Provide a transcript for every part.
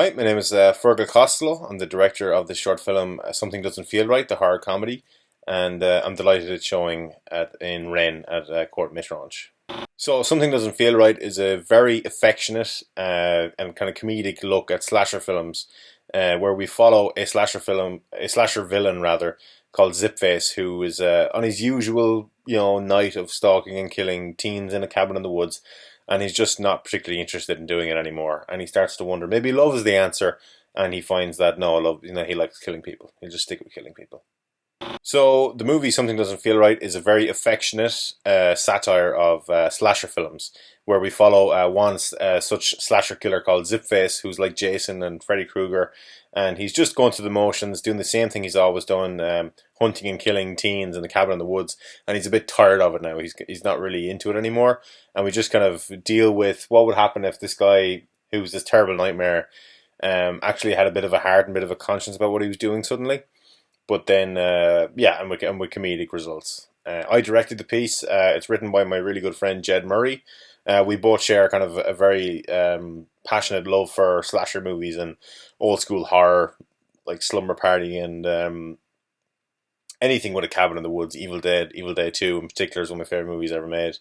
Hi, my name is uh, Fergal Costello. I'm the director of the short film uh, Something Doesn't Feel Right, the horror comedy, and uh, I'm delighted it's showing at, in Rennes at uh, Court Métrange. So, Something Doesn't Feel Right is a very affectionate uh, and kind of comedic look at slasher films, uh, where we follow a slasher film, a slasher villain rather, called Zipface, who is uh, on his usual, you know, night of stalking and killing teens in a cabin in the woods and he's just not particularly interested in doing it anymore. And he starts to wonder maybe love is the answer, and he finds that no, love, you know, he likes killing people. He'll just stick with killing people. So the movie Something Doesn't Feel Right is a very affectionate uh, satire of uh, slasher films, where we follow uh, one uh, such slasher killer called Zipface, who's like Jason and Freddy Krueger, and he's just going through the motions, doing the same thing he's always done, um, hunting and killing teens in the cabin in the woods, and he's a bit tired of it now. He's he's not really into it anymore, and we just kind of deal with what would happen if this guy, who's this terrible nightmare, um, actually had a bit of a heart and a bit of a conscience about what he was doing suddenly. But then, uh, yeah, and with, and with comedic results. Uh, I directed the piece. Uh, it's written by my really good friend Jed Murray. Uh, we both share kind of a very um, passionate love for slasher movies and old school horror, like Slumber Party and um, anything with a cabin in the woods. Evil Dead, Evil Dead Two, in particular, is one of my favorite movies ever made.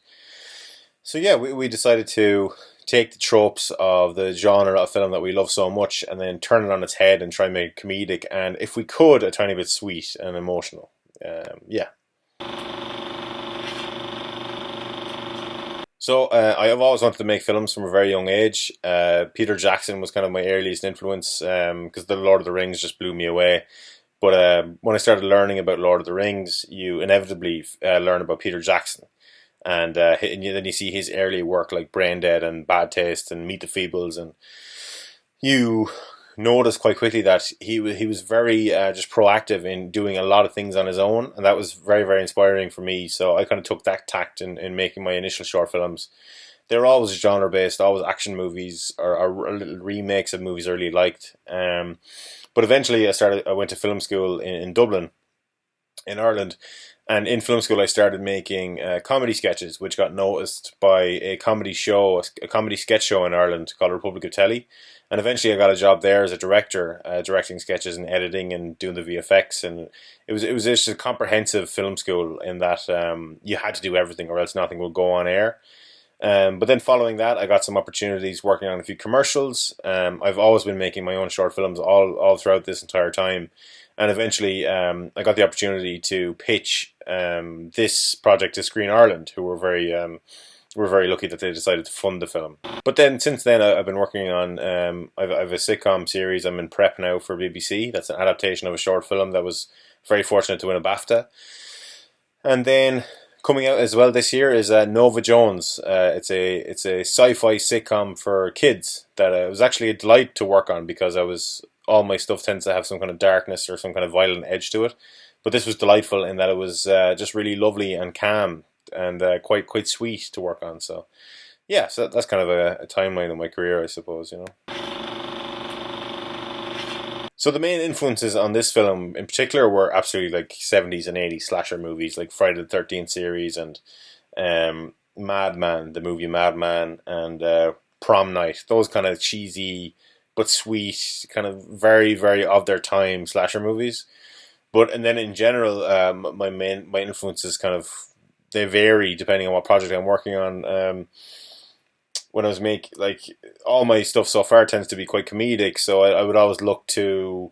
So yeah, we, we decided to take the tropes of the genre of film that we love so much and then turn it on its head and try and make comedic and if we could a tiny bit sweet and emotional. Um, yeah. So uh, I have always wanted to make films from a very young age. Uh, Peter Jackson was kind of my earliest influence because um, the Lord of the Rings just blew me away. But uh, when I started learning about Lord of the Rings, you inevitably uh, learn about Peter Jackson, and, uh, and then you see his early work like Brain Dead and Bad Taste and Meet the Feebles, and you notice quite quickly that he he was very uh, just proactive in doing a lot of things on his own, and that was very very inspiring for me. So I kind of took that tact in, in making my initial short films. They're always genre based, always action movies or, or remakes of movies I really liked. Um, but eventually, I started. I went to film school in, in Dublin, in Ireland, and in film school, I started making uh, comedy sketches, which got noticed by a comedy show, a comedy sketch show in Ireland called Republic of Telly. And eventually, I got a job there as a director, uh, directing sketches and editing and doing the VFX. And it was it was just a comprehensive film school in that um, you had to do everything, or else nothing would go on air. Um, but then following that, I got some opportunities working on a few commercials. Um, I've always been making my own short films all all throughout this entire time and eventually um, I got the opportunity to pitch um, this project to Screen Ireland, who were very um, were very lucky that they decided to fund the film. But then since then, I've been working on um, I've, I've a sitcom series. I'm in prep now for BBC. That's an adaptation of a short film that was very fortunate to win a BAFTA. And then coming out as well this year is uh, Nova Jones. Uh, it's a it's a sci-fi sitcom for kids that uh, was actually a delight to work on because I was all my stuff tends to have some kind of darkness or some kind of violent edge to it. But this was delightful in that it was uh, just really lovely and calm and uh, quite quite sweet to work on. So yeah, so that's kind of a, a timeline of my career, I suppose. You know. So the main influences on this film in particular were absolutely like 70s and 80s slasher movies like Friday the 13th series and um, Madman, the movie Madman and uh, Prom Night. Those kind of cheesy but sweet, kind of very very of their time slasher movies. But and then in general, um, my main my influences kind of they vary depending on what project I'm working on. Um, when I was make like all my stuff so far tends to be quite comedic, so I, I would always look to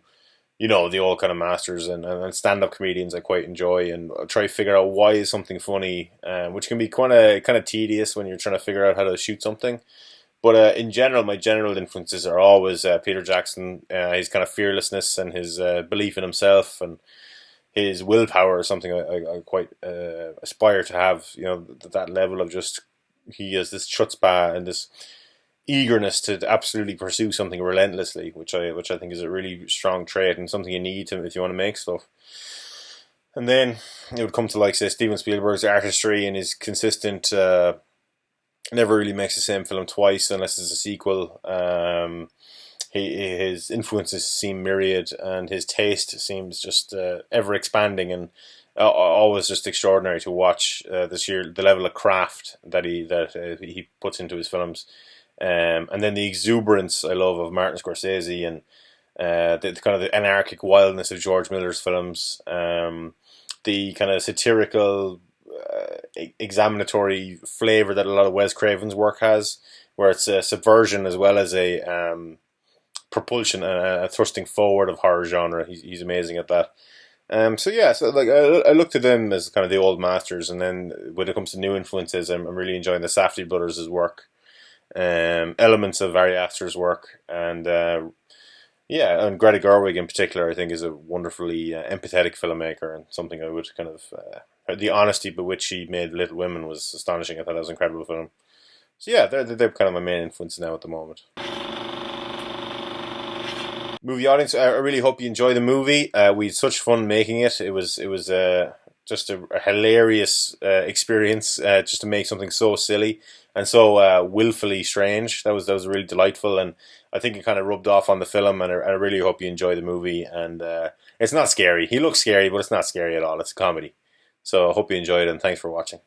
you know the old kind of masters and, and stand up comedians I quite enjoy and I'll try to figure out why is something funny, um, which can be kind of kind of tedious when you're trying to figure out how to shoot something. But uh, in general, my general influences are always uh, Peter Jackson. Uh, his kind of fearlessness and his uh, belief in himself and his willpower is something I, I, I quite uh, aspire to have. You know, th- that level of just he has this chutzpah and this eagerness to absolutely pursue something relentlessly, which I which I think is a really strong trait and something you need to if you want to make stuff. And then it would come to like say Steven Spielberg's artistry and his consistent uh, never really makes the same film twice unless it's a sequel. Um, he, his influences seem myriad, and his taste seems just uh, ever expanding and uh, always just extraordinary to watch. Uh, this year, the level of craft that he that uh, he puts into his films Um, and then the exuberance I love of Martin Scorsese and uh, the, the, kind of the anarchic wildness of George Miller's films, um, the kind of satirical, uh, examinatory flavor that a lot of Wes Craven's work has, where it's a subversion as well as a um, propulsion, a, a, thrusting forward of horror genre. He's, he's amazing at that. Um, so yeah, so like I, I looked at them as kind of the old masters, and then when it comes to new influences, I'm, I'm really enjoying the Safdie brothers' work, um, elements of Ari Aster's work, and uh, yeah, and Greta Gerwig in particular, I think is a wonderfully uh, empathetic filmmaker and something I would kind of uh, the honesty by which she made Little Women was astonishing. I thought that was an incredible film. So yeah, they're they're kind of my main influence now at the moment. Movie audience, I really hope you enjoy the movie. Uh, we had such fun making it. It was it was uh, just a, a hilarious uh, experience uh, just to make something so silly and so uh, willfully strange. That was that was really delightful, and I think it kind of rubbed off on the film. And I, I really hope you enjoy the movie. And uh, it's not scary. He looks scary, but it's not scary at all. It's a comedy. So I hope you enjoyed it, and thanks for watching.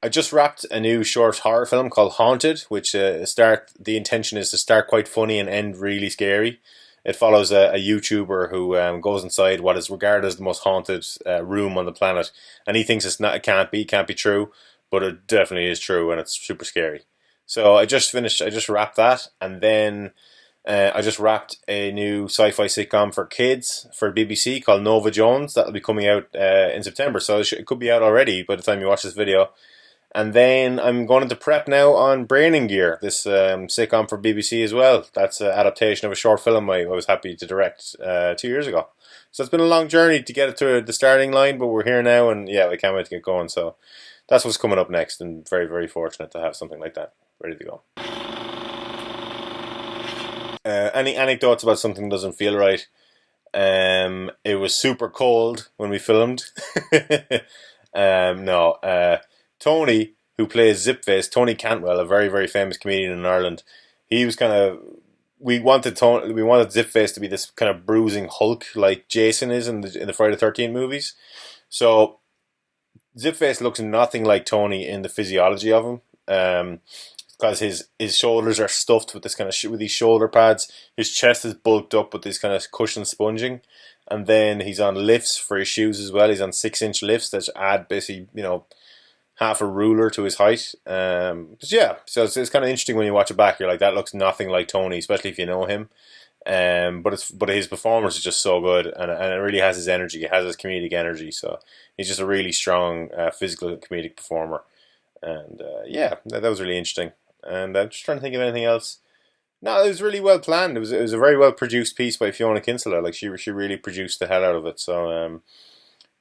I just wrapped a new short horror film called Haunted, which uh, start the intention is to start quite funny and end really scary. It follows a, a YouTuber who um, goes inside what is regarded as the most haunted uh, room on the planet, and he thinks it's not, it can't be, can't be true, but it definitely is true, and it's super scary. So I just finished, I just wrapped that, and then uh, I just wrapped a new sci-fi sitcom for kids for BBC called Nova Jones. That'll be coming out uh, in September, so it, it could be out already by the time you watch this video. And then I'm going into prep now on Brain in Gear, this um, sitcom for BBC as well. That's an adaptation of a short film I, was happy to direct uh, two years ago. So it's been a long journey to get it to the starting line, but we're here now, and yeah, we can't wait to get going. So that's what's coming up next, and very, very fortunate to have something like that ready to go. Uh, any anecdotes about something doesn't feel right? Um, it was super cold when we filmed. um, no. Uh, Tony, who plays Zipface, Tony Cantwell, a very very famous comedian in Ireland, he was kind of we wanted Tony, we wanted Zipface to be this kind of bruising Hulk like Jason is in the in the Friday Thirteen movies. So Zipface looks nothing like Tony in the physiology of him. Um, because his his shoulders are stuffed with this kind of sh- with these shoulder pads. His chest is bulked up with this kind of cushion sponging, and then he's on lifts for his shoes as well. He's on six inch lifts that add basically you know half a ruler to his height. Um, yeah, so it's, it's kind of interesting when you watch it back. You're like, that looks nothing like Tony, especially if you know him. Um, but it's but his performance is just so good, and and it really has his energy. It has his comedic energy. So he's just a really strong uh, physical comedic performer. And uh, yeah, that, that was really interesting. And I'm just trying to think of anything else. No, it was really well planned. It was it was a very well produced piece by Fiona Kinsella. Like she she really produced the hell out of it. So um,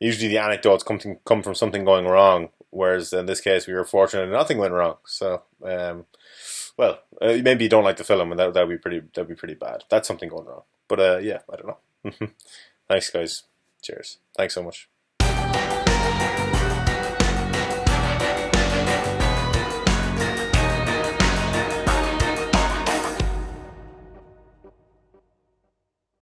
usually the anecdotes come to, come from something going wrong, Whereas in this case, we were fortunate and nothing went wrong. So, um, well, uh, maybe you don't like the film, and that that'd be pretty that'd be pretty bad. That's something going wrong. But uh, yeah, I don't know. Thanks, guys. Cheers. Thanks so much.